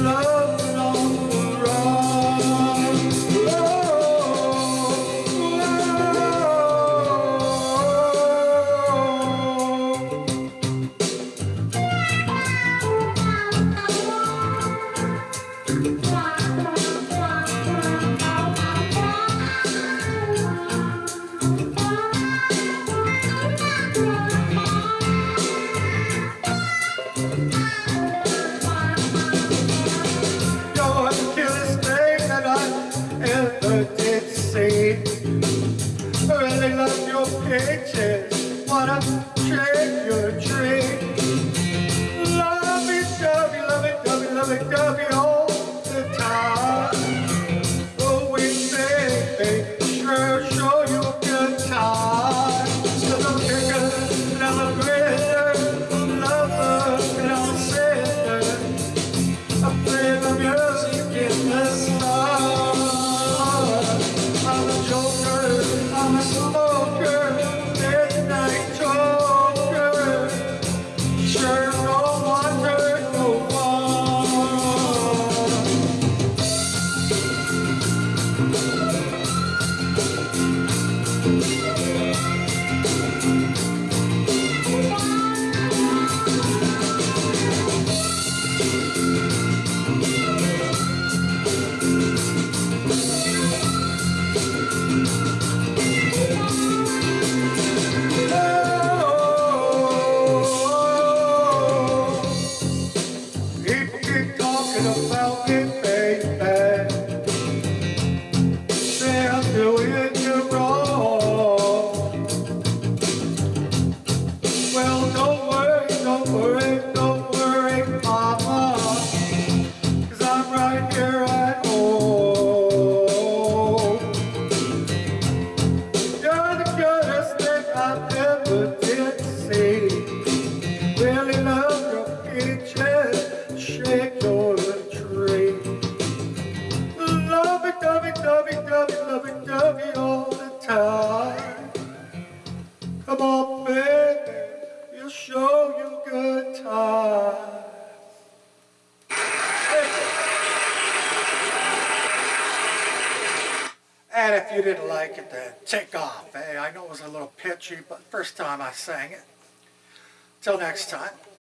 love. pictures. What a about you didn't like it, then take off. Hey, eh? I know it was a little pitchy, but first time I sang it. Till next time.